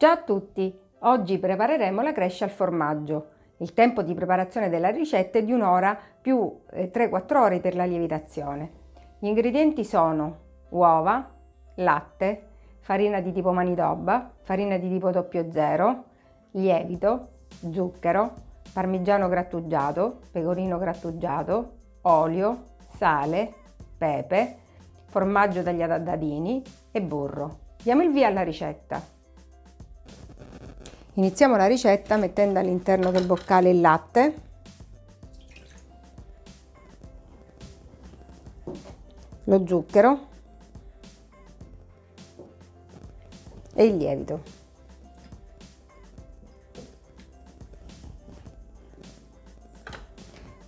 Ciao a tutti! Oggi prepareremo la crescia al formaggio. Il tempo di preparazione della ricetta è di un'ora più 3-4 eh, ore per la lievitazione. Gli ingredienti sono uova, latte, farina di tipo manitoba, farina di tipo 00, lievito, zucchero, parmigiano grattugiato, pecorino grattugiato, olio, sale, pepe, formaggio tagliato a dadini e burro. Diamo il via alla ricetta. Iniziamo la ricetta mettendo all'interno del boccale il latte, lo zucchero e il lievito.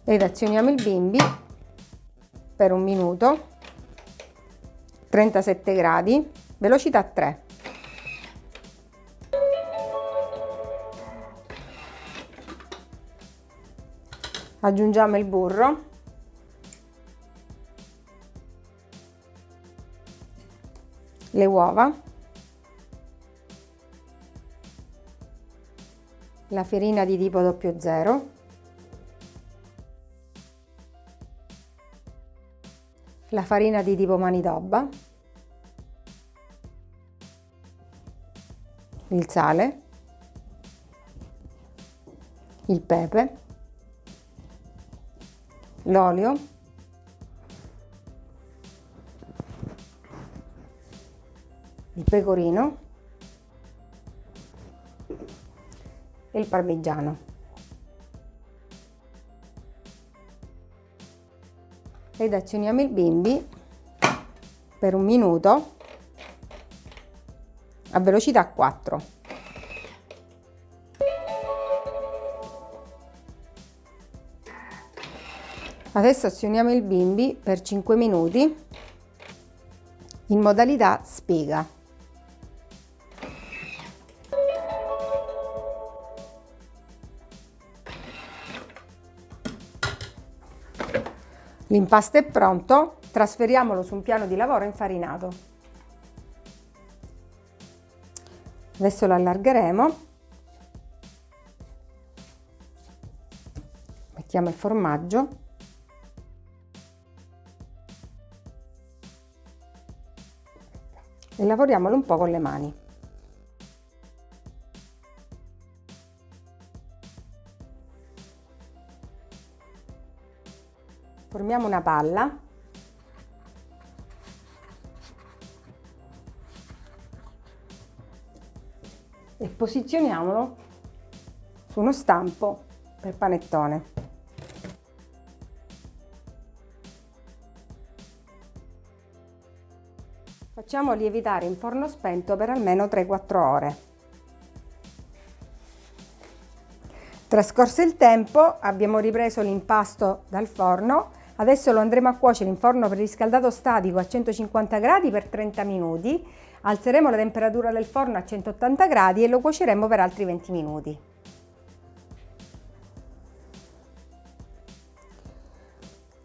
Ed azioniamo il bimbi per un minuto, 37 gradi, velocità 3. Aggiungiamo il burro. Le uova. La farina di tipo 00 la farina di tipo manitoba. Il sale. Il pepe l'olio. Il pecorino. E il parmigiano. Ed azioniamo il bimbi per un minuto a velocità 4 Adesso azioniamo il bimbi per 5 minuti in modalità spiga. L'impasto è pronto, trasferiamolo su un piano di lavoro infarinato. Adesso lo allargheremo. Mettiamo il formaggio e lavoriamolo un po' con le mani. Formiamo una palla e posizioniamolo su uno stampo per panettone. Facciamo lievitare in forno spento per almeno 3-4 ore. Trascorso il tempo abbiamo ripreso l'impasto dal forno, adesso lo andremo a cuocere in forno preriscaldato statico a 150 gradi per 30 minuti, alzeremo la temperatura del forno a 180 gradi e lo cuoceremo per altri 20 minuti.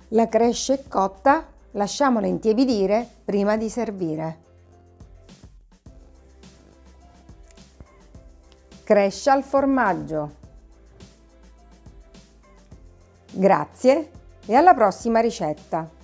La crescia è cotta, Lasciamola intiepidire prima di servire. Crescia al formaggio. Grazie e alla prossima ricetta!